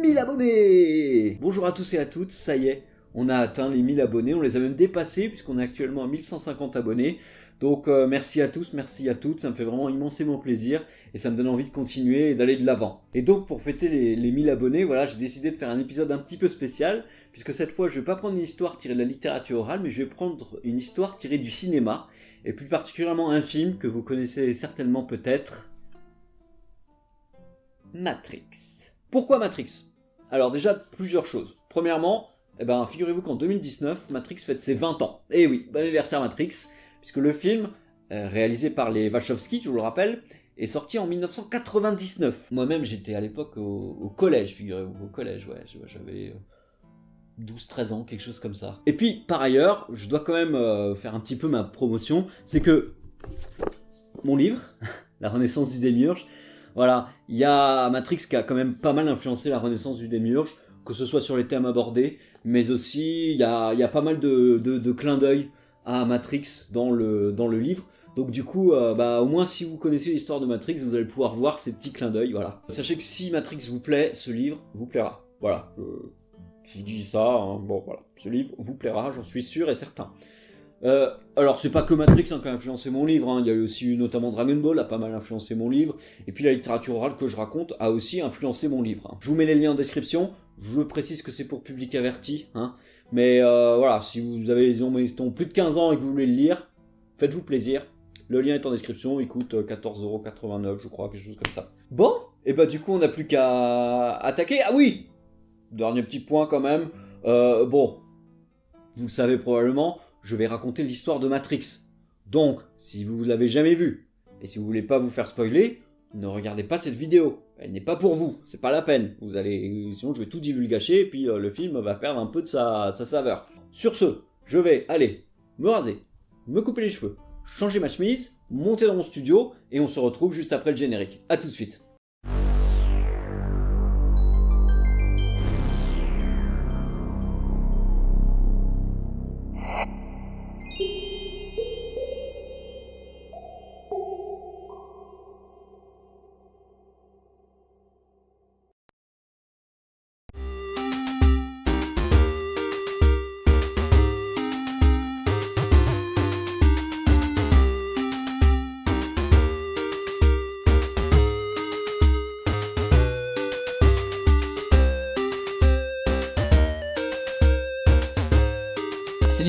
1000 abonnés Bonjour à tous et à toutes, ça y est, on a atteint les 1000 abonnés, on les a même dépassés puisqu'on est actuellement à 1150 abonnés. Donc euh, merci à tous, merci à toutes, ça me fait vraiment immensément plaisir et ça me donne envie de continuer et d'aller de l'avant. Et donc pour fêter les, les 1000 abonnés, voilà, j'ai décidé de faire un épisode un petit peu spécial puisque cette fois je vais pas prendre une histoire tirée de la littérature orale mais je vais prendre une histoire tirée du cinéma et plus particulièrement un film que vous connaissez certainement peut-être, Matrix. Pourquoi Matrix? Alors déjà, plusieurs choses. Premièrement, eh ben, figurez-vous qu'en 2019, Matrix fête ses 20 ans. Eh oui, bon anniversaire Matrix, puisque le film, euh, réalisé par les Wachowski, je vous le rappelle, est sorti en 1999. Moi-même, j'étais à l'époque au, collège, figurez-vous, au collège, ouais, j'avais 12-13 ans, quelque chose comme ça. Et puis, par ailleurs, je dois quand même euh, faire un petit peu ma promotion, c'est que mon livre, La Renaissance du Démiurge, voilà, il y a Matrix qui a quand même pas mal influencé la Renaissance du Démiurge, que ce soit sur les thèmes abordés, mais aussi il y a, pas mal de, clins d'œil à Matrix dans le, livre. Donc du coup, euh, bah, au moins si vous connaissez l'histoire de Matrix, vous allez pouvoir voir ces petits clins d'œil, voilà. Sachez que si Matrix vous plaît, ce livre vous plaira. Voilà, je dis ça, hein. voilà, ce livre vous plaira, j'en suis sûr et certain. Euh, alors c'est pas que Matrix hein, qui a influencé mon livre, hein. il y a eu aussi notamment Dragon Ball a pas mal influencé mon livre, et puis la littérature orale que je raconte a aussi influencé mon livre. Je vous mets les liens en description, je précise que c'est pour public averti, mais euh, voilà, si vous avez mettons, plus de 15 ans et que vous voulez le lire, faites-vous plaisir, le lien est en description, il coûte 14,89€ euh, je crois, quelque chose comme ça. Bon, et bah du coup on n'a plus qu'à attaquer, ah oui dernier petit point quand même. Euh, bon, vous le savez probablement, je vais raconter l'histoire de Matrix. Donc, si vous ne l'avez jamais vu, et si vous voulez pas vous faire spoiler, ne regardez pas cette vidéo. Elle n'est pas pour vous, c'est pas la peine. Vous allez, sinon je vais tout divulgacher et puis euh, le film va perdre un peu de sa, sa saveur. Sur ce, je vais aller me raser, me couper les cheveux, changer ma chemise, monter dans mon studio et on se retrouve juste après le générique. A tout de suite.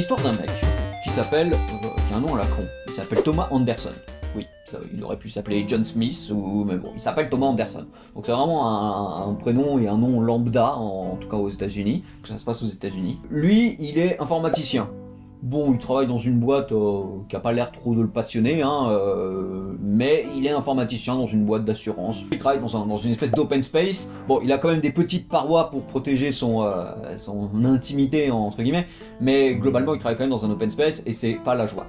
L'histoire d'un mec qui s'appelle, euh, qui a un nom à la con, il s'appelle Thomas Anderson. Oui, il aurait pu s'appeler John Smith, ou, mais bon, il s'appelle Thomas Anderson. Donc c'est vraiment un, prénom et un nom lambda, en, tout cas aux états unis que ça se passe aux états unis Lui, il est informaticien. Bon, il travaille dans une boîte euh, qui a pas l'air trop de le passionner, hein, euh, mais il est informaticien dans une boîte d'assurance. Il travaille dans, une espèce d'open space. Bon, il a quand même des petites parois pour protéger son, euh, son intimité, entre guillemets, mais globalement, il travaille quand même dans un open space et c'est pas la joie.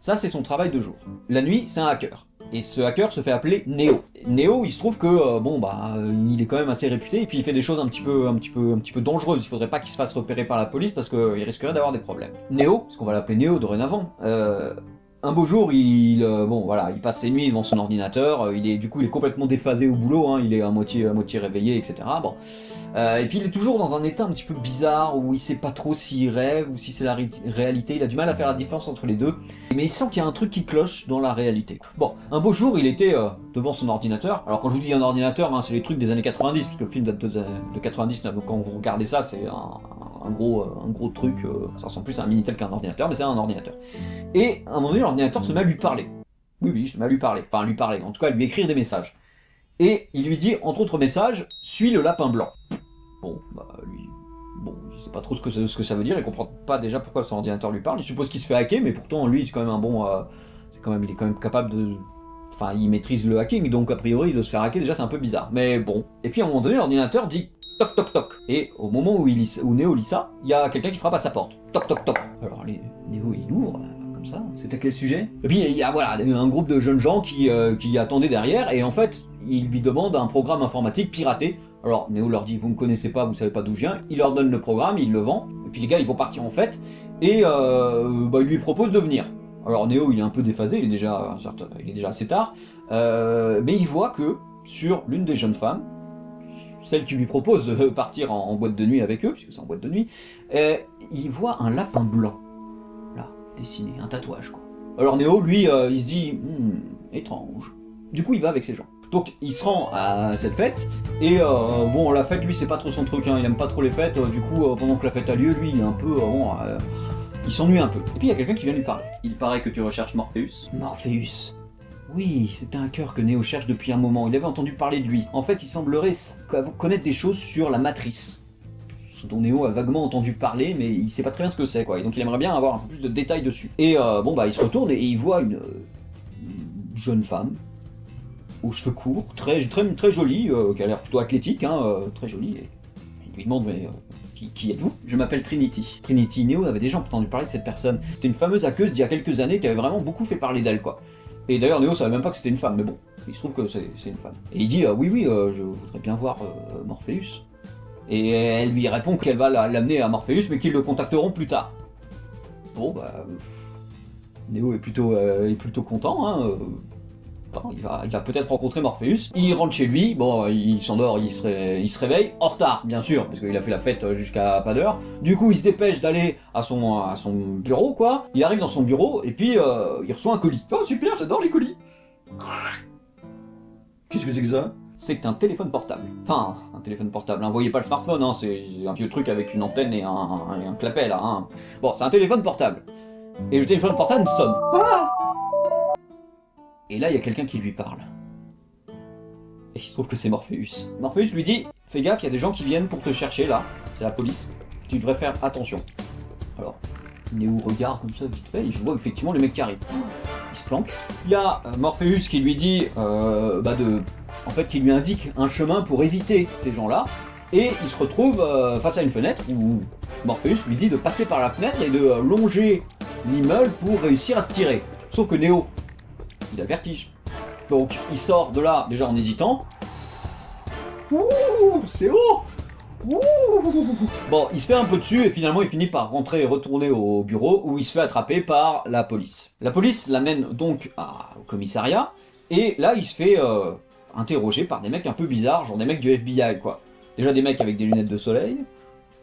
Ça, c'est son travail de jour. La nuit, c'est un hacker. Et ce hacker se fait appeler Neo. Neo, il se trouve que, euh, bon, bah, il est quand même assez réputé, et puis il fait des choses un petit peu, un petit peu, un petit peu dangereuses. Il faudrait pas qu'il se fasse repérer par la police, parce qu'il risquerait d'avoir des problèmes. Neo, parce qu'on va l'appeler Neo dorénavant, euh, un beau jour, il, euh, bon, voilà, il passe ses nuits devant son ordinateur, il est, du coup, il est complètement déphasé au boulot, hein, il est à moitié, moitié réveillé, etc. Euh, et puis il est toujours dans un état un petit peu bizarre, où il sait pas trop s'il rêve ou si c'est la réalité, il a du mal à faire la différence entre les deux, mais il sent qu'il y a un truc qui cloche dans la réalité. Bon, un beau jour, il était euh, devant son ordinateur, alors quand je vous dis un ordinateur, hein, c'est les trucs des années 90, parce que le film date de, 99, donc quand vous regardez ça, c'est un, gros, un gros truc, euh, ça ressemble plus à un Minitel qu'un ordinateur, mais c'est un ordinateur. Et à un moment donné, l'ordinateur se met à lui parler. Oui, oui, se met à lui parler, enfin à lui parler, en tout cas à lui écrire des messages. Et il lui dit, entre autres messages, suis le lapin blanc. Bon, bah lui, bon, il sait pas trop ce que, ce que ça veut dire, il comprend pas déjà pourquoi son ordinateur lui parle, il suppose qu'il se fait hacker, mais pourtant lui, c'est quand même un bon, euh, c'est quand même, il est quand même capable de, enfin, il maîtrise le hacking, donc a priori, de se faire hacker, déjà c'est un peu bizarre, mais bon. Et puis à un moment donné, l'ordinateur dit toc toc toc, et au moment où, il où Néo lit ça, il y a quelqu'un qui frappe à sa porte, toc toc toc. Alors Néo il ouvre, comme ça, c'était quel sujet? Et puis il y a voilà, un groupe de jeunes gens qui, euh, qui attendaient derrière, et en fait, il lui demande un programme informatique piraté alors Néo leur dit, vous ne connaissez pas, vous savez pas d'où je viens. Il leur donne le programme, il le vend. Et puis les gars, ils vont partir en fête. Et euh, bah, il lui propose de venir. Alors Néo, il est un peu déphasé, il est déjà, il est déjà assez tard. Euh, mais il voit que sur l'une des jeunes femmes, celle qui lui propose de partir en, boîte de nuit avec eux, puisque c'est en boîte de nuit, euh, il voit un lapin blanc, là, dessiné, un tatouage quoi. Alors Néo, lui, euh, il se dit, hmm, étrange. Du coup, il va avec ses gens. Donc il se rend à cette fête, et euh, bon, la fête, lui, c'est pas trop son truc, hein, il aime pas trop les fêtes, du coup, pendant que la fête a lieu, lui, il est un peu... bon, il s'ennuie un peu. Et puis il y a quelqu'un qui vient lui parler. Il paraît que tu recherches Morpheus. Morpheus oui, c'était un cœur que Néo cherche depuis un moment. Il avait entendu parler de lui. En fait, il semblerait connaître des choses sur la matrice. Ce dont Néo a vaguement entendu parler, mais il sait pas très bien ce que c'est, quoi. Et donc il aimerait bien avoir un peu plus de détails dessus. Et euh, bon, bah, il se retourne et il voit une, jeune femme, aux cheveux courts, très, très, très jolie, euh, qui a l'air plutôt athlétique, hein, euh, très jolie. Et il lui demande, mais qui, êtes-vous? Je m'appelle Trinity. Trinity, Néo avait déjà entendu parler de cette personne. C'était une fameuse aqueuse d'il y a quelques années qui avait vraiment beaucoup fait parler d'elle, quoi. Et d'ailleurs, Néo savait même pas que c'était une femme, mais bon, il se trouve que c'est une femme. Et il dit, euh, oui, oui, euh, je voudrais bien voir euh, Morpheus. Et elle lui répond qu'elle va l'amener à Morpheus, mais qu'ils le contacteront plus tard. Bon, bah... Néo est plutôt, est plutôt content, hein, il va, peut-être rencontrer Morpheus. Il rentre chez lui, bon, il s'endort, il, se il se réveille, en retard, bien sûr, parce qu'il a fait la fête jusqu'à pas d'heure. Du coup, il se dépêche d'aller à son, bureau, quoi. Il arrive dans son bureau, et puis euh, il reçoit un colis. Oh, super, j'adore les colis Qu'est-ce que c'est que ça? C'est un téléphone portable. Enfin, un téléphone portable, hein. voyez pas le smartphone, hein. c'est un vieux truc avec une antenne et un, un, clapet là. Hein. Bon, c'est un téléphone portable. Et le téléphone portable sonne. Ah et là, il y a quelqu'un qui lui parle. Et il se trouve que c'est Morpheus. Morpheus lui dit, fais gaffe, il y a des gens qui viennent pour te chercher là, c'est la police, tu devrais faire attention. Alors, Néo regarde comme ça vite fait, il voit effectivement le mec qui arrive. Il se planque. Il y a euh, Morpheus qui lui dit, euh, bah de... En fait, qui lui indique un chemin pour éviter ces gens-là, et il se retrouve euh, face à une fenêtre où Morpheus lui dit de passer par la fenêtre et de longer l'immeuble pour réussir à se tirer. Sauf que Néo, il a vertige. Donc il sort de là déjà en hésitant. Ouh, c'est haut Bon, il se fait un peu dessus et finalement il finit par rentrer et retourner au bureau où il se fait attraper par la police. La police l'amène donc au commissariat et là il se fait euh, interroger par des mecs un peu bizarres, genre des mecs du FBI quoi. Déjà des mecs avec des lunettes de soleil,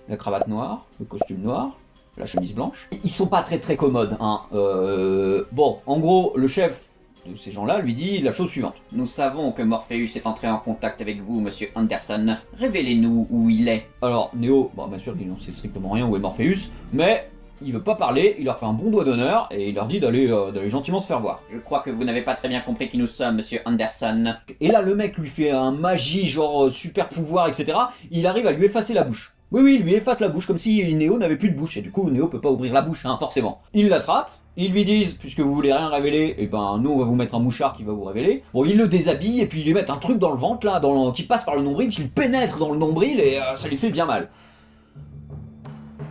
la cravate noire, le costume noir, la chemise blanche. Ils sont pas très très commodes, hein. Euh, bon, en gros, le chef de ces gens-là lui dit la chose suivante. Nous savons que Morpheus est entré en contact avec vous, monsieur Anderson. Révélez-nous où il est. Alors, Neo, bon, bien sûr, il n'en sait strictement rien où est Morpheus, mais il veut pas parler, il leur fait un bon doigt d'honneur, et il leur dit euh, d'aller gentiment se faire voir. Je crois que vous n'avez pas très bien compris qui nous sommes, monsieur Anderson. Et là, le mec lui fait un magie, genre euh, super pouvoir, etc. Il arrive à lui effacer la bouche. Oui, oui, il lui efface la bouche, comme si Neo n'avait plus de bouche, et du coup, Neo peut pas ouvrir la bouche, hein, forcément. Il l'attrape, ils lui disent, puisque vous voulez rien révéler, et eh ben nous on va vous mettre un mouchard qui va vous révéler. Bon, ils le déshabillent et puis ils lui mettent un truc dans le ventre là, qui passe par le nombril, qui pénètre dans le nombril et euh, ça lui fait bien mal.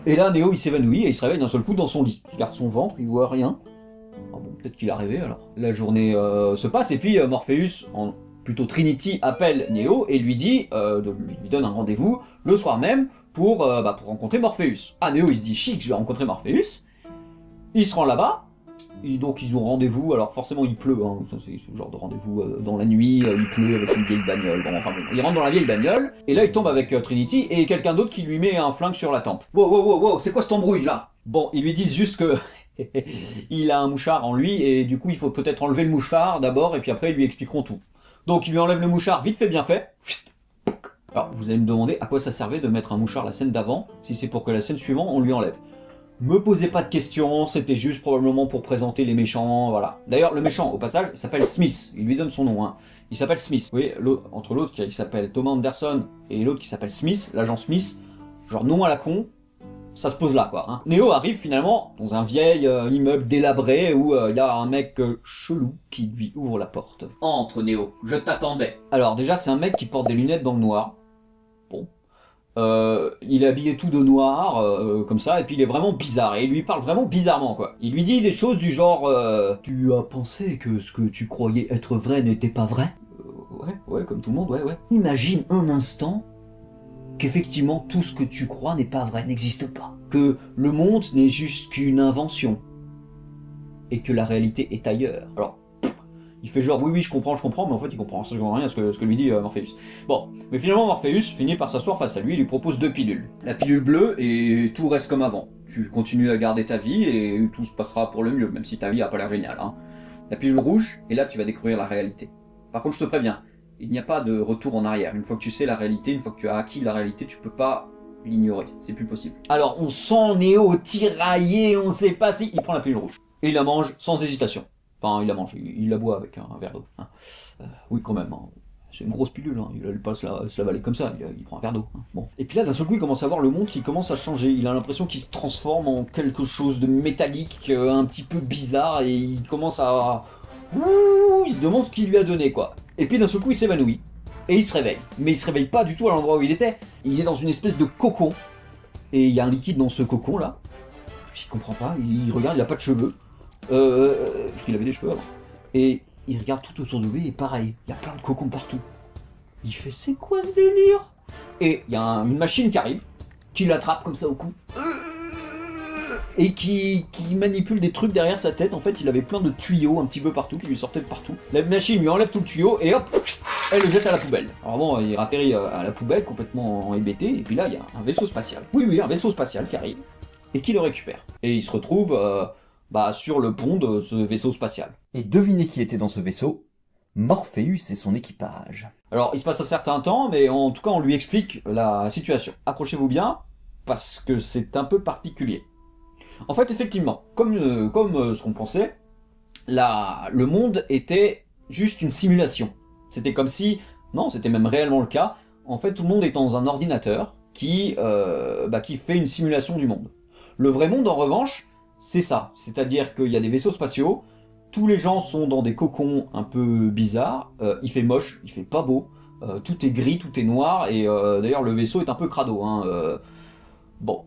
Et là, Néo il s'évanouit et il se réveille d'un seul coup dans son lit. Il regarde son ventre, il voit rien. Ah peut-être qu'il a rêvé alors. La journée euh, se passe et puis euh, Morpheus, en, plutôt Trinity, appelle Néo et lui dit, lui donne un rendez-vous le soir même pour, bah, pour rencontrer Morpheus. Ah, Néo il se dit chic, je vais rencontrer Morpheus. Il se rend là-bas, donc ils ont rendez-vous, alors forcément il pleut, hein, c'est ce genre de rendez-vous euh, dans la nuit, euh, il pleut avec une vieille bagnole, bon enfin bon, il rentre dans la vieille bagnole, et là il tombe avec euh, Trinity, et quelqu'un d'autre qui lui met un flingue sur la tempe. Wow, wow, wow, c'est quoi cette embrouille là? Bon, ils lui disent juste que il a un mouchard en lui, et du coup il faut peut-être enlever le mouchard d'abord, et puis après ils lui expliqueront tout. Donc il lui enlève le mouchard, vite fait bien fait. Alors vous allez me demander à quoi ça servait de mettre un mouchard la scène d'avant, si c'est pour que la scène suivante on lui enlève. Me posez pas de questions, c'était juste probablement pour présenter les méchants, voilà. D'ailleurs, le méchant, au passage, s'appelle Smith, il lui donne son nom, hein. Il s'appelle Smith. Vous voyez, entre l'autre qui s'appelle Thomas Anderson et l'autre qui s'appelle Smith, l'agent Smith, genre nom à la con, ça se pose là, quoi. Hein. Neo arrive finalement dans un vieil euh, immeuble délabré où euh, il y a un mec euh, chelou qui lui ouvre la porte. Entre, Neo, je t'attendais. Alors déjà, c'est un mec qui porte des lunettes dans le noir. Euh, il est habillé tout de noir, euh, comme ça, et puis il est vraiment bizarre, et il lui parle vraiment bizarrement, quoi. Il lui dit des choses du genre euh, Tu as pensé que ce que tu croyais être vrai n'était pas vrai? Ouais, ouais, comme tout le monde, ouais, ouais. Imagine un instant qu'effectivement tout ce que tu crois n'est pas vrai, n'existe pas. Que le monde n'est juste qu'une invention. Et que la réalité est ailleurs. Alors, Il fait genre oui oui je comprends, je comprends, mais en fait il comprend absolument rien à ce que, ce que lui dit euh, Morpheus. Bon, mais finalement Morpheus finit par s'asseoir face à lui et lui propose deux pilules. La pilule bleue et tout reste comme avant. Tu continues à garder ta vie et tout se passera pour le mieux, même si ta vie a pas l'air géniale. Hein. La pilule rouge, et là tu vas découvrir la réalité. Par contre je te préviens, il n'y a pas de retour en arrière. Une fois que tu sais la réalité, une fois que tu as acquis la réalité, tu peux pas l'ignorer. C'est plus possible. Alors on sent Néo tiraillé, on sait pas si... Il prend la pilule rouge. Et il la mange sans hésitation. Enfin, il la mange, il, la boit avec un, verre d'eau. Hein. Euh, oui, quand même. Hein. C'est une grosse pilule, hein. il n'allait pas se la, comme ça, il, prend un verre d'eau. Et puis là, d'un seul coup, il commence à voir le monde qui commence à changer. Il a l'impression qu'il se transforme en quelque chose de métallique, euh, un petit peu bizarre, et il commence à... Ouh, il se demande ce qu'il lui a donné, quoi. Et puis d'un seul coup, il s'évanouit. Et il se réveille. Mais il se réveille pas du tout à l'endroit où il était. Il est dans une espèce de cocon. Et il y a un liquide dans ce cocon, là. Il comprend pas, il regarde, il a pas de cheveux. Euh, parce qu'il avait des cheveux avant. Et il regarde tout autour de lui et pareil, il y a plein de cocons partout. Il fait c'est quoi ce délire? Et il y a une machine qui arrive, qui l'attrape comme ça au cou. Et qui, manipule des trucs derrière sa tête. En fait, il avait plein de tuyaux un petit peu partout qui lui sortaient de partout. La machine lui enlève tout le tuyau et hop, elle le jette à la poubelle. Alors bon, il atterrit euh, à la poubelle complètement hébété. Et puis là, il y a un vaisseau spatial. Oui, oui, un vaisseau spatial qui arrive et qui le récupère. Et il se retrouve euh, bah, sur le pont de ce vaisseau spatial. Et devinez qui était dans ce vaisseau? Morpheus et son équipage. Alors, il se passe un certain temps, mais en tout cas, on lui explique la situation. Accrochez-vous bien, parce que c'est un peu particulier. En fait, effectivement, comme, euh, comme euh, ce qu'on pensait, la, le monde était juste une simulation. C'était comme si, non, c'était même réellement le cas, en fait, tout le monde est dans un ordinateur qui, euh, bah, qui fait une simulation du monde. Le vrai monde, en revanche, c'est ça. C'est-à-dire qu'il y a des vaisseaux spatiaux, tous les gens sont dans des cocons un peu bizarres, euh, il fait moche, il fait pas beau, euh, tout est gris, tout est noir, et euh, d'ailleurs le vaisseau est un peu crado. Hein, bon,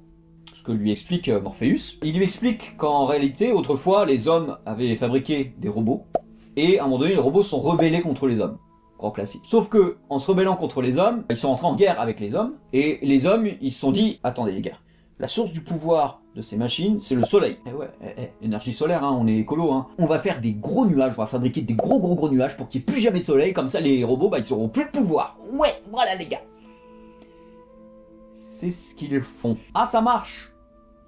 ce que lui explique Morpheus. Il lui explique qu'en réalité, autrefois, les hommes avaient fabriqué des robots, et à un moment donné, les robots sont rebellés contre les hommes. Grand classique. Sauf que, en se rebellant contre les hommes, ils sont entrés en guerre avec les hommes, et les hommes, ils se sont dit, attendez les gars, la source du pouvoir de ces machines, c'est le soleil. Eh ouais, eh, eh, énergie solaire, hein, on est écolo. Hein. On va faire des gros nuages, on va fabriquer des gros gros gros nuages pour qu'il n'y ait plus jamais de soleil, comme ça les robots, bah, ils auront plus de pouvoir. Ouais, voilà les gars. C'est ce qu'ils font. Ah, ça marche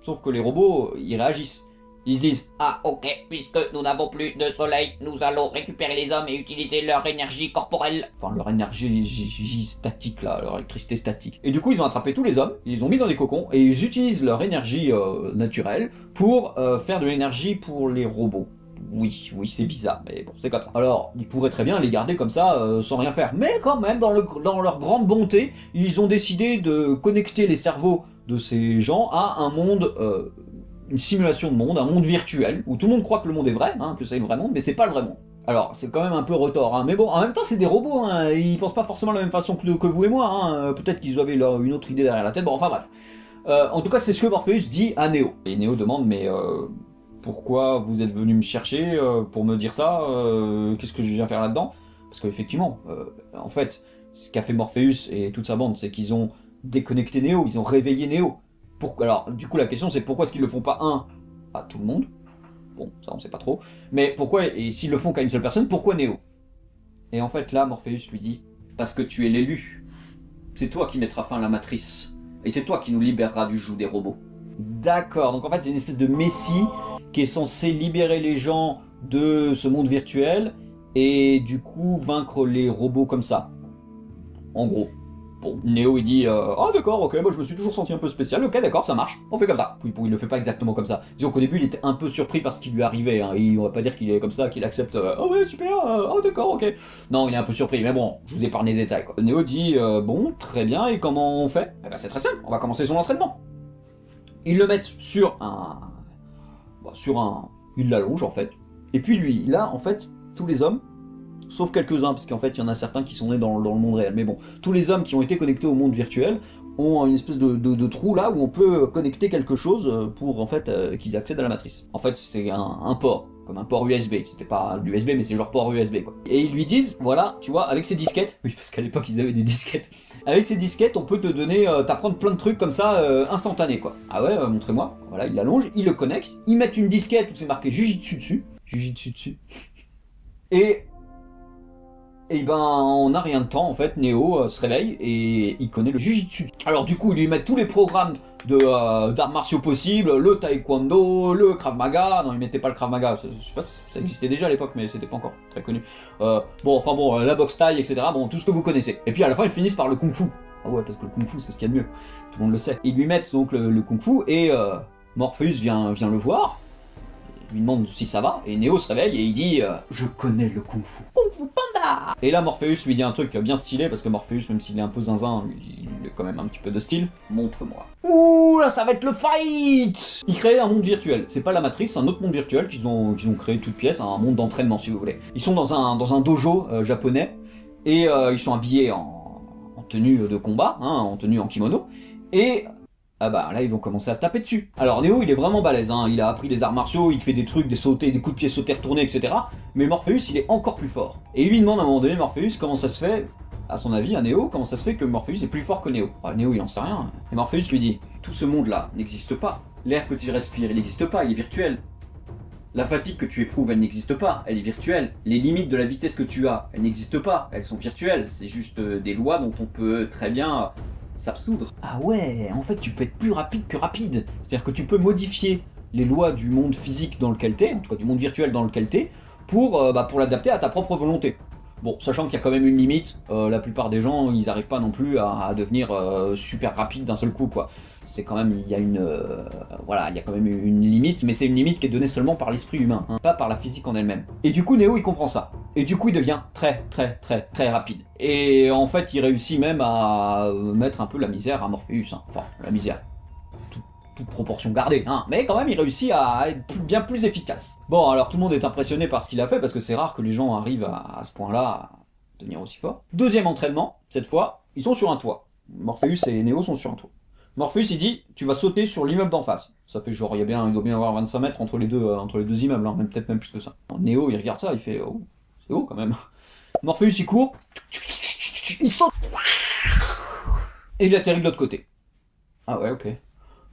Sauf que les robots, ils réagissent. Ils se disent « Ah ok, puisque nous n'avons plus de soleil, nous allons récupérer les hommes et utiliser leur énergie corporelle. » Enfin, leur énergie statique là, leur électricité statique. Et du coup, ils ont attrapé tous les hommes, ils les ont mis dans des cocons, et ils utilisent leur énergie euh, naturelle pour euh, faire de l'énergie pour les robots. Oui, oui, c'est bizarre, mais bon, c'est comme ça. Alors, ils pourraient très bien les garder comme ça, euh, sans rien faire. Mais quand même, dans, le, dans leur grande bonté, ils ont décidé de connecter les cerveaux de ces gens à un monde une simulation de monde, un monde virtuel, où tout le monde croit que le monde est vrai, hein, que c'est le vrai monde, mais c'est pas le vrai monde. Alors, c'est quand même un peu retort, hein, mais bon, en même temps, c'est des robots, hein, ils pensent pas forcément de la même façon que, vous et moi, hein, peut-être qu'ils avaient une autre idée derrière la tête, bon, enfin bref. Euh, en tout cas, c'est ce que Morpheus dit à Neo. Et Neo demande, mais euh, pourquoi vous êtes venu me chercher euh, pour me dire ça Qu'est-ce que je viens faire là-dedans? Parce qu'effectivement, en fait, ce qu'a fait Morpheus et toute sa bande, c'est qu'ils ont déconnecté Neo, ils ont réveillé Neo. Alors, du coup, la question c'est pourquoi est-ce qu'ils le font pas, un, à tout le monde? Bon, ça on sait pas trop. Mais pourquoi, et s'ils le font qu'à une seule personne, pourquoi Néo Et en fait, là, Morpheus lui dit, parce que tu es l'élu. C'est toi qui mettras fin à la matrice. Et c'est toi qui nous libérera du joug des robots. D'accord, donc en fait, c'est une espèce de messie qui est censé libérer les gens de ce monde virtuel et du coup vaincre les robots comme ça. En gros. Bon, Néo il dit euh, Ah d'accord, ok, moi je me suis toujours senti un peu spécial, ok d'accord, ça marche, on fait comme ça. Puis bon, il le fait pas exactement comme ça. Disons qu'au début il était un peu surpris par ce qui lui arrivait, hein, et on va pas dire qu'il est comme ça, qu'il accepte euh, Oh ouais, super, oh d'accord, ok. Non, il est un peu surpris, mais bon, je vous épargne les détails quoi. Néo dit Bon, très bien, et comment on fait? Eh ben c'est très simple, on va commencer son entraînement. Ils le mettent sur un... Bah, sur un... Il l'allonge en fait. Et puis lui, là en fait, tous les hommes, sauf quelques-uns, parce qu'en fait il y en a certains qui sont nés dans, le monde réel. Mais bon, tous les hommes qui ont été connectés au monde virtuel ont une espèce de, trou là où on peut connecter quelque chose euh, pour en fait euh, qu'ils accèdent à la matrice. En fait c'est un, port, comme un port USB, c'était pas l'USB mais c'est genre port USB quoi. Et ils lui disent, voilà, tu vois, avec ces disquettes, oui parce qu'à l'époque ils avaient des disquettes, avec ces disquettes on peut te donner, euh, t'apprendre plein de trucs comme ça instantanés quoi. Ah ouais, montrez-moi, voilà, il l'allonge, il le connecte, ils mettent une disquette où c'est marqué Jujitsu dessus, Jujitsu dessus, et et ben on n'a rien de temps en fait, Neo euh, se réveille et il connaît le Jujitsu. Alors du coup ils lui mettent tous les programmes euh, d'arts martiaux possibles, le taekwondo, le krav maga, non ils mettaient pas le krav maga, je sais pas, ça existait déjà à l'époque mais c'était pas encore très connu. Euh, bon enfin bon, la boxe taille etc, bon tout ce que vous connaissez. Et puis à la fin ils finissent par le kung fu. Ah ouais parce que le kung fu c'est ce qu'il y a de mieux, tout le monde le sait. Ils lui mettent donc le, kung fu et Morpheus vient, vient le voir, lui demande si ça va, et Neo se réveille et il dit euh, Je connais le Kung Fu. Kung Fu Panda Et là Morpheus lui dit un truc bien stylé, parce que Morpheus, même s'il est un peu zinzin, il a quand même un petit peu de style. Montre-moi. Ouh, là ça va être le fight Il crée un monde virtuel. C'est pas la matrice, c'est un autre monde virtuel qu'ils ont, qu'ils ont créé toute pièce, un monde d'entraînement si vous voulez. Ils sont dans un, dans un dojo euh, japonais, et euh, ils sont habillés en, en tenue de combat, hein, en tenue en kimono, et ah bah là ils vont commencer à se taper dessus. Alors Neo il est vraiment balèze, hein. il a appris les arts martiaux, il fait des trucs, des sautés, des coups de pied sautés retournés, etc. Mais Morpheus il est encore plus fort. Et il lui demande à un moment donné, Morpheus, comment ça se fait, à son avis, à Neo, comment ça se fait que Morpheus est plus fort que Neo ah, Neo il en sait rien. Et Morpheus lui dit, tout ce monde là n'existe pas. L'air que tu respires il n'existe pas, il est virtuel. La fatigue que tu éprouves, elle n'existe pas, elle est virtuelle. Les limites de la vitesse que tu as, elles n'existent pas, elles sont virtuelles. C'est juste euh, des lois dont on peut très bien s'absoudre. Ah ouais, en fait tu peux être plus rapide que rapide. C'est-à-dire que tu peux modifier les lois du monde physique dans lequel t'es, en tout cas du monde virtuel dans lequel t'es, pour, euh, bah, l'adapter à ta propre volonté. Bon, sachant qu'il y a quand même une limite, euh, la plupart des gens, ils n'arrivent pas non plus à, devenir euh, super rapide d'un seul coup, quoi c'est quand même, il y a une, euh, voilà, il y a quand même une limite, mais c'est une limite qui est donnée seulement par l'esprit humain, hein, pas par la physique en elle-même. Et du coup, Neo, il comprend ça. Et du coup, il devient très, très, très, très rapide. Et en fait, il réussit même à mettre un peu la misère à Morpheus. Hein. Enfin, la misère. toute proportion gardée, hein. mais quand même il réussit à être bien plus efficace. Bon, alors tout le monde est impressionné par ce qu'il a fait, parce que c'est rare que les gens arrivent à, à ce point-là à devenir aussi fort. Deuxième entraînement, cette fois, ils sont sur un toit. Morpheus et Neo sont sur un toit. Morpheus il dit tu vas sauter sur l'immeuble d'en face. Ça fait genre il doit bien avoir 25 mètres entre les deux euh, entre les deux immeubles, hein, même peut-être même plus que ça. Néo il regarde ça, il fait oh c'est haut quand même. Morpheus il court, il saute et il atterrit de l'autre côté. Ah ouais ok.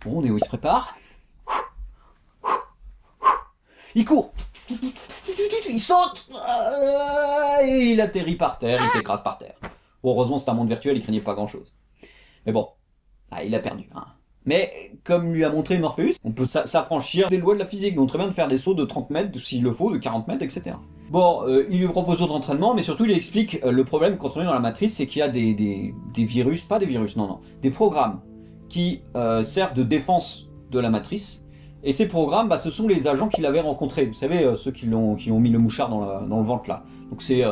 Bon Néo il se prépare. Il court il saute et il atterrit par terre, il s'écrase par terre. Heureusement c'est un monde virtuel, il craignait pas grand chose. Mais bon, ah, il a perdu. Hein. Mais, comme lui a montré Morpheus, on peut s'affranchir des lois de la physique, donc très bien de faire des sauts de 30 mètres, s'il le faut, de 40 mètres, etc. Bon, euh, il lui propose d'autres entraînements, mais surtout il explique euh, le problème quand on est dans la matrice, c'est qu'il y a des, virus, pas des virus, non, non, des programmes qui euh, servent de défense de la matrice, et ces programmes, bah, ce sont les agents qu'il avait rencontrés, vous savez, ceux qui, ont, qui ont mis le mouchard dans, le ventre là. Donc c'est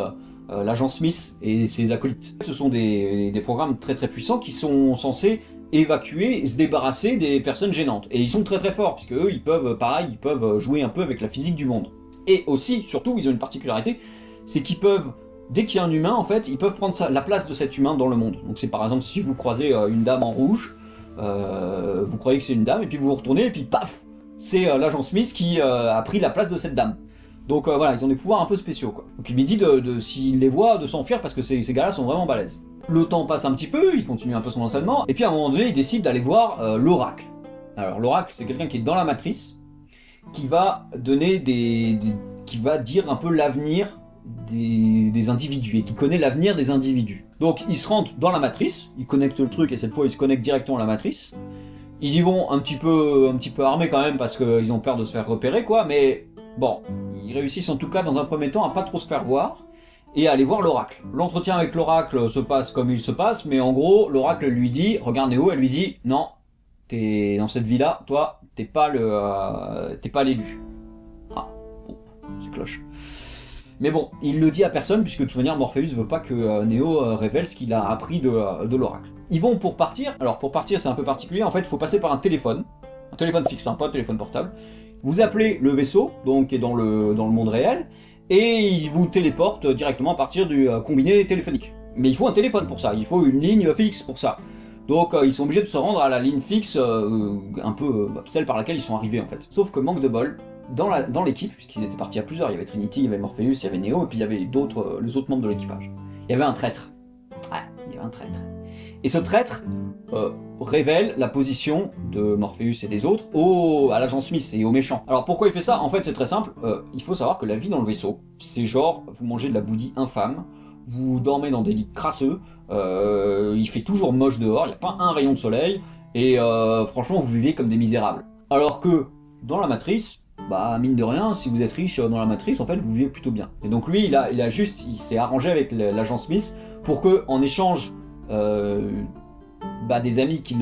l'agent Smith et ses acolytes. Ce sont des programmes très très puissants qui sont censés évacuer et se débarrasser des personnes gênantes. Et ils sont très très forts, puisque eux, ils peuvent, pareil, ils peuvent jouer un peu avec la physique du monde. Et aussi, surtout, ils ont une particularité, c'est qu'ils peuvent, dès qu'il y a un humain, en fait, ils peuvent prendre la place de cet humain dans le monde. Donc c'est par exemple, si vous croisez euh, une dame en rouge, euh, vous croyez que c'est une dame, et puis vous vous retournez, et puis paf C'est euh, l'agent Smith qui a pris la place de cette dame. Donc voilà, ils ont des pouvoirs un peu spéciaux, quoi. Donc il lui dit, de, de s'il les voit, de s'enfuir, parce que ces gars-là sont vraiment balèzes. Le temps passe un petit peu, il continue un peu son entraînement, et puis à un moment donné, il décide d'aller voir euh, l'oracle. Alors l'oracle, c'est quelqu'un qui est dans la matrice, qui va donner des, qui va dire un peu l'avenir des, individus, et qui connaît l'avenir des individus. Donc ils se rendent dans la matrice, ils connectent le truc, et cette fois ils se connectent directement à la matrice. Ils y vont un petit peu, un petit peu armés quand même, parce qu'ils ont peur de se faire repérer, quoi, mais bon, ils réussissent en tout cas dans un premier temps à pas trop se faire voir, et aller voir l'oracle. L'entretien avec l'oracle se passe comme il se passe, mais en gros, l'oracle lui dit, regarde Néo, elle lui dit, non, t'es dans cette vie-là, toi, t'es pas le, euh, t'es pas l'élu. Ah, bon, c'est cloche. Mais bon, il le dit à personne, puisque de toute manière, Morpheus veut pas que euh, Néo euh, révèle ce qu'il a appris de, de l'oracle. Ils vont pour partir, alors pour partir c'est un peu particulier, en fait il faut passer par un téléphone, un téléphone fixe, hein, pas un téléphone portable. Vous appelez le vaisseau, donc qui est dans le, dans le monde réel, et il vous téléporte directement à partir du euh, combiné téléphonique. Mais il faut un téléphone pour ça, il faut une ligne fixe pour ça. Donc euh, ils sont obligés de se rendre à la ligne fixe, euh, un peu celle par laquelle ils sont arrivés en fait. Sauf que manque de bol, dans l'équipe, puisqu'ils étaient partis à plusieurs, il y avait Trinity, il y avait Morpheus, il y avait Neo, et puis il y avait d'autres, les autres membres de l'équipage. Il y avait un traître. Ouais, il y avait un traître. Et ce traître euh, révèle la position de Morpheus et des autres au, à l'agent Smith et aux méchants. Alors pourquoi il fait ça? En fait c'est très simple, euh, il faut savoir que la vie dans le vaisseau, c'est genre vous mangez de la bouillie infâme, vous dormez dans des lits crasseux, euh, il fait toujours moche dehors, il n'y a pas un rayon de soleil, et franchement vous vivez comme des misérables. Alors que dans la matrice, bah mine de rien, si vous êtes riche dans la matrice, en fait vous vivez plutôt bien. Et donc lui, il a, juste, il s'est arrangé avec l'agent Smith pour que, en échange bah, des amis qu'il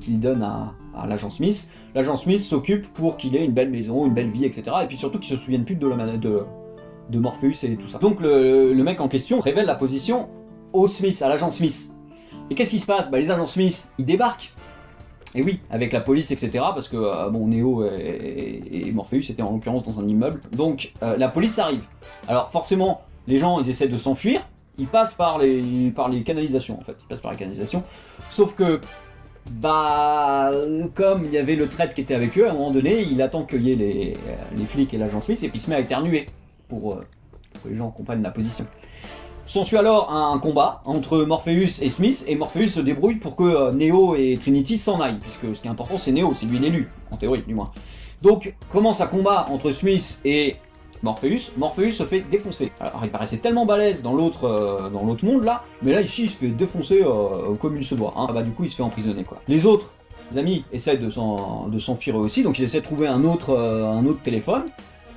qu'il donne à, l'agent Smith, l'agent Smith s'occupe pour qu'il ait une belle maison, une belle vie, etc. Et puis surtout qu'il se souvienne plus de, la, de, de Morpheus et tout ça. Donc le, le, mec en question révèle la position au Smith, à l'agent Smith. Et qu'est-ce qui se passe? Bah, Les agents Smith, ils débarquent. Et oui, avec la police, etc. Parce que, euh, bon, Neo et, Morpheus étaient en l'occurrence dans un immeuble. Donc, euh, la police arrive. Alors, forcément, les gens, ils essaient de s'enfuir. Ils passent par les, par les canalisations, en fait. Ils passent par les canalisations. Sauf que, bah, comme il y avait le traître qui était avec eux, à un moment donné, il attend qu'il y ait les, les flics et l'agent Smith, et puis il se met à éternuer. Pour, euh, que les gens comprennent la position. S'ensuit alors un combat entre Morpheus et Smith, et Morpheus se débrouille pour que euh, Neo et Trinity s'en aillent, puisque ce qui est important c'est Neo, c'est lui l'élu, en théorie du moins. Donc commence un combat entre Smith et Morpheus, Morpheus se fait défoncer. Alors il paraissait tellement balèze dans l'autre euh, monde là, mais là ici il se fait défoncer euh, comme il se doit. Du coup il se fait emprisonner quoi. Les autres amis essaient de s'enfuir eux aussi, donc ils essaient de trouver un autre, un autre téléphone.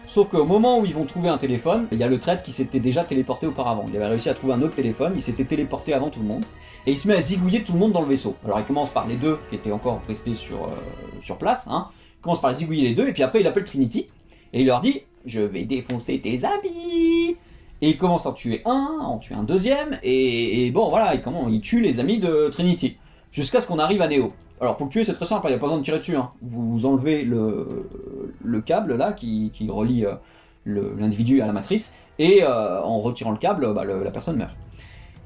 Sauf qu'au moment où ils vont trouver un téléphone, il y a le traître qui s'était déjà téléporté auparavant. Il avait réussi à trouver un autre téléphone, il s'était téléporté avant tout le monde. Et il se met à zigouiller tout le monde dans le vaisseau. Alors il commence par les deux qui étaient encore restés sur, euh, sur place. Hein. Il commence par zigouiller les deux, et puis après il appelle Trinity. Et il leur dit « Je vais défoncer tes amis !» Et il commence à en tuer un, en tuer un deuxième, et, bon voilà, il, comment, il tue les amis de Trinity. Jusqu'à ce qu'on arrive à Neo. Alors pour le tuer c'est très simple, il n'y a pas besoin de tirer dessus. Hein. Vous enlevez le, le câble là qui, relie euh, l'individu à la matrice, et euh, en retirant le câble, bah, la personne meurt.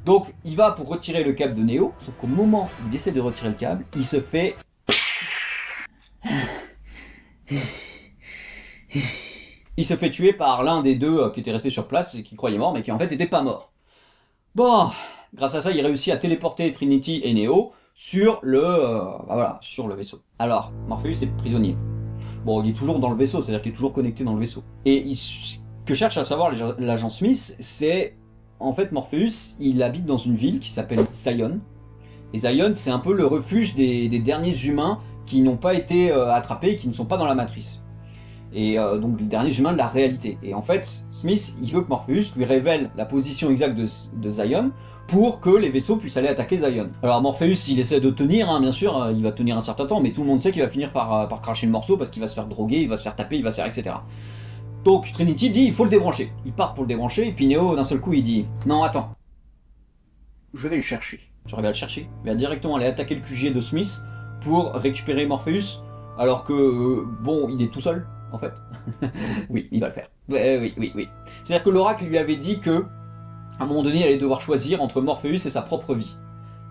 Donc il va pour retirer le câble de Neo, sauf qu'au moment où il essaie de retirer le câble, il se fait... Il se fait tuer par l'un des deux euh, qui était resté sur place et qui croyait mort, mais qui en fait n'était pas mort. Bon, grâce à ça, il réussit à téléporter Trinity et Neo sur le, euh, bah voilà, sur le vaisseau. Alors, Morpheus est prisonnier. Bon, il est toujours dans le vaisseau, c'est-à-dire qu'il est toujours connecté dans le vaisseau. Et ce que cherche à savoir l'agent Smith, c'est... En fait, Morpheus, il habite dans une ville qui s'appelle Zion. Et Zion, c'est un peu le refuge des, derniers humains qui n'ont pas été euh, attrapés, qui ne sont pas dans la matrice. Et euh, donc les derniers humains de la réalité. Et en fait, Smith, il veut que Morpheus lui révèle la position exacte de, Zion pour que les vaisseaux puissent aller attaquer Zion. Alors Morpheus, il essaie de tenir, hein, bien sûr, euh, il va tenir un certain temps, mais tout le monde sait qu'il va finir par, euh, par cracher le morceau parce qu'il va se faire droguer, il va se faire taper, il va se faire etc. Donc Trinity dit il faut le débrancher. Il part pour le débrancher, et puis Neo d'un seul coup il dit non attends, je vais le chercher. Je vais le chercher, il va directement aller attaquer le QG de Smith pour récupérer Morpheus, alors que, bon, il est tout seul, en fait. oui, il va le faire. oui, oui, oui. C'est-à-dire que l'oracle lui avait dit que à un moment donné, il allait devoir choisir entre Morpheus et sa propre vie.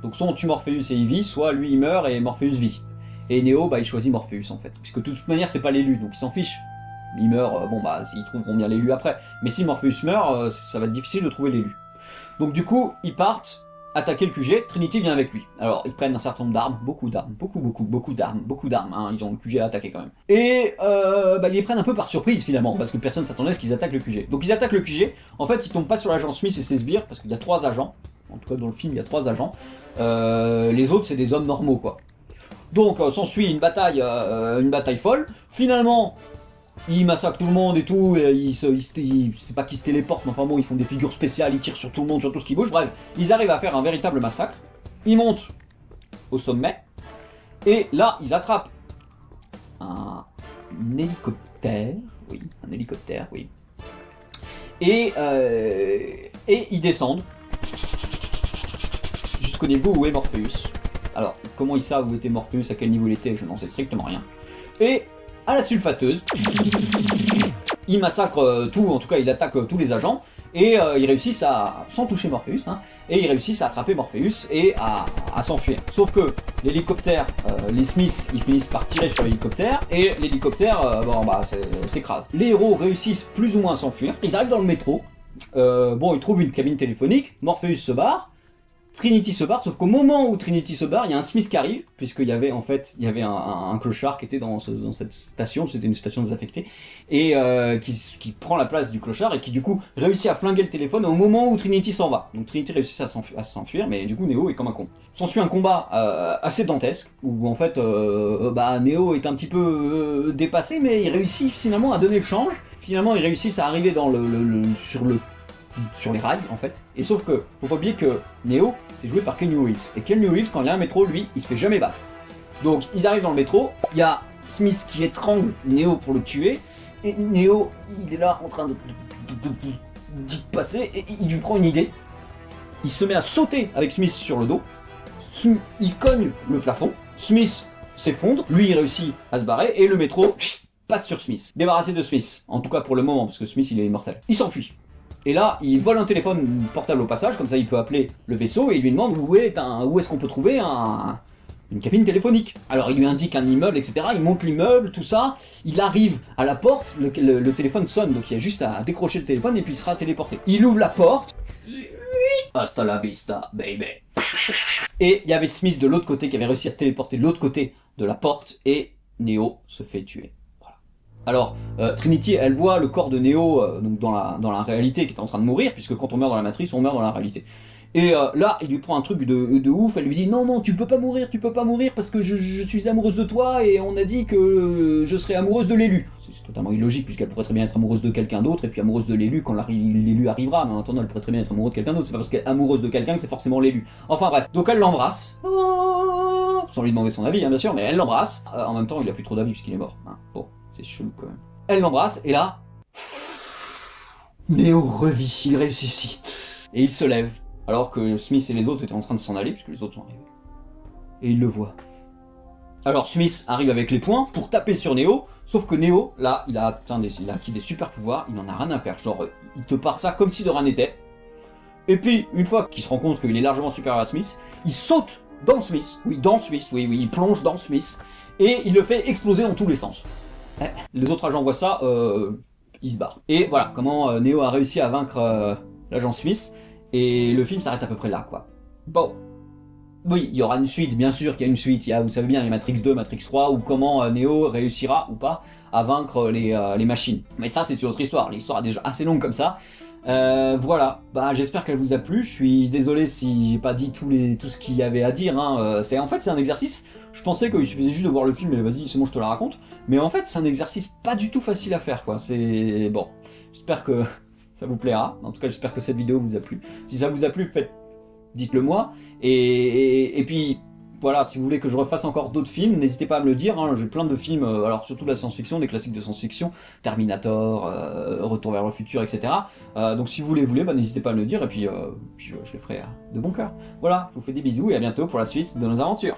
Donc soit on tue Morpheus et il vit, soit lui il meurt et Morpheus vit. Et Neo, bah il choisit Morpheus en fait. Puisque de toute manière, c'est pas l'élu, donc il s'en fiche. Il meurt, euh, bon bah, ils trouveront bien l'élu après. Mais si Morpheus meurt, euh, ça va être difficile de trouver l'élu. Donc du coup, ils partent, attaquer le QG, Trinity vient avec lui. Alors, ils prennent un certain nombre d'armes, beaucoup d'armes, beaucoup, beaucoup, beaucoup d'armes, beaucoup d'armes, hein, ils ont le QG à attaquer quand même. Et euh, bah, ils les prennent un peu par surprise finalement, parce que personne s'attendait à ce qu'ils attaquent le QG. Donc ils attaquent le QG, en fait ils tombent pas sur l'agent Smith et ses sbires, parce qu'il y a trois agents, en tout cas dans le film il y a trois agents, euh, les autres c'est des hommes normaux quoi. Donc euh, s'ensuit une bataille, une bataille folle, finalement ils massacrent tout le monde et tout, et ils se, c'est pas qu'ils se téléportent, mais enfin bon, ils font des figures spéciales, ils tirent sur tout le monde, sur tout ce qui bouge, bref, ils arrivent à faire un véritable massacre, ils montent au sommet, et là, ils attrapent un, hélicoptère, oui, un hélicoptère, oui, et, euh, et ils descendent jusqu'au niveau où est Morpheus. Alors, comment ils savent où était Morpheus, à quel niveau il était, je n'en sais strictement rien. Et à la sulfateuse. Il massacre euh, tout, en tout cas il attaque euh, tous les agents, et euh, ils réussissent à, sans toucher Morpheus, hein, et ils réussissent à attraper Morpheus et à, s'enfuir. Sauf que l'hélicoptère, les Smiths, ils finissent par tirer sur l'hélicoptère, et l'hélicoptère, bon bah s'écrase. Les héros réussissent plus ou moins à s'enfuir, ils arrivent dans le métro, bon ils trouvent une cabine téléphonique, Morpheus se barre, Trinity se barre, sauf qu'au moment où Trinity se barre, il y a un Smith qui arrive, puisqu'il y avait en fait, il y avait un, clochard qui était dans, ce- dans cette station, c'était une station désaffectée, et euh, qui, prend la place du clochard et qui du coup réussit à flinguer le téléphone au moment où Trinity s'en va. Donc Trinity réussit à s'enfu- à s'enfuir, mais du coup Neo est comme un con. S'ensuit un combat euh, assez dantesque, où en fait, euh, bah, Neo est un petit peu dépassé, mais il réussit finalement à donner le change. Finalement, ils réussissent à arriver dans sur le sur les rails en fait. Et sauf que, faut pas oublier que Neo, c'est joué par Kenny Reeves. Et Kenny Reeves, quand il y a un métro, lui, il se fait jamais battre. Donc ils arrivent dans le métro, il y a Smith qui étrangle Neo pour le tuer, et Neo, il est là en train de, de- passer, et il lui prend une idée. Il se met à sauter avec Smith sur le dos, il cogne le plafond, Smith s'effondre, lui il réussit à se barrer, et le métro passe sur Smith. Débarrassé de Smith, en tout cas pour le moment, parce que Smith il est immortel. Il s'enfuit. Et là, il vole un téléphone portable au passage, comme ça il peut appeler le vaisseau et il lui demande où est un, où est-ce qu'on peut trouver un, une cabine téléphonique. Alors il lui indique un immeuble, etc. Il monte l'immeuble, tout ça. Il arrive à la porte, le téléphone sonne, donc il y a juste à décrocher le téléphone et puis il sera téléporté. Il ouvre la porte. Hasta la vista, baby. Et il y avait Smith de l'autre côté qui avait réussi à se téléporter de l'autre côté de la porte et Neo se fait tuer. Alors, euh, Trinity, elle voit le corps de Neo euh, dans la, réalité qui est en train de mourir, puisque quand on meurt dans la matrice, on meurt dans la réalité. Et euh, là, il lui prend un truc de, de ouf, elle lui dit non, non, tu peux pas mourir, tu peux pas mourir parce que je, suis amoureuse de toi et on a dit que je serais amoureuse de l'élu. C'est totalement illogique puisqu'elle pourrait très bien être amoureuse de quelqu'un d'autre et puis amoureuse de l'élu quand l'élu arrivera, mais en attendant, elle pourrait très bien être amoureuse de quelqu'un d'autre, c'est pas parce qu'elle est amoureuse de quelqu'un que c'est forcément l'élu. Enfin bref, donc elle l'embrasse, Oh sans lui demander son avis, hein, bien sûr, mais elle l'embrasse. En même temps, il a plus trop d'avis puisqu'il est mort. hein. C'est chelou quand même. Elle l'embrasse et là, Néo revit, il ressuscite. Et il se lève, alors que Smith et les autres étaient en train de s'en aller, puisque les autres sont arrivés. Et il le voit. Alors Smith arrive avec les poings pour taper sur Neo, sauf que Neo, là, il a, atteint des, il a acquis des super pouvoirs, il en a rien à faire. Genre, il te part ça comme si de rien n'était. Et puis, une fois qu'il se rend compte qu'il est largement supérieur à Smith, il saute dans Smith. Oui, dans Smith, oui, oui, il plonge dans Smith. Et il le fait exploser dans tous les sens. Eh, Les autres agents voient ça, euh, ils se barrent. Et voilà comment euh, Neo a réussi à vaincre euh, l'agent Smith. Et le film s'arrête à peu près là, quoi. Bon. Oui, il y aura une suite, bien sûr qu'il y a une suite. Il y a, vous savez bien, il y a Matrix 2, Matrix 3, ou comment Neo réussira ou pas à vaincre les, machines. Mais ça, c'est une autre histoire. L'histoire est déjà assez longue comme ça. Voilà, bah, j'espère qu'elle vous a plu. Je suis désolé si j'ai pas dit tout ce qu'il y avait à dire. Hein. En fait c'est un exercice. Je pensais qu'il suffisait juste de voir le film et vas-y c'est bon je te la raconte. Mais en fait c'est un exercice pas du tout facile à faire quoi. C'est bon. J'espère que ça vous plaira. En tout cas j'espère que cette vidéo vous a plu. Si ça vous a plu, faites, dites-le moi. Et, puis voilà, si vous voulez que je refasse encore d'autres films, n'hésitez pas à me le dire. hein. J'ai plein de films, euh, alors surtout de la science-fiction, des classiques de science-fiction, Terminator, euh, Retour vers le futur, etc. Euh, donc si vous les voulez, bah, n'hésitez pas à me le dire et puis, je, je les ferai de bon cœur. Voilà, je vous fais des bisous et à bientôt pour la suite de nos aventures.